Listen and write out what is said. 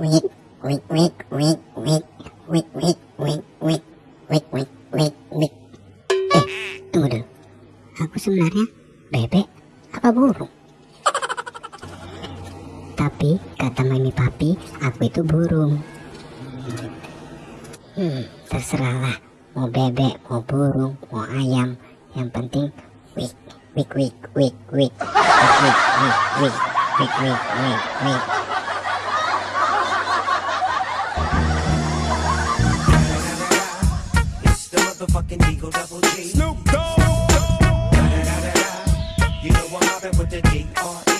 wik wik wik wik wik wik wik wik wik wik wik wik wik eh tunggu dulu aku sebenarnya bebek apa burung tapi kata mami papi aku itu burung hmm terserahlah mau bebek mau burung mau ayam yang penting wik wik wik wik wik wik wik wik wik wik wik wik The fucking Eagle Double G. Snoop Dogg. You know I'm hopping with the D.R.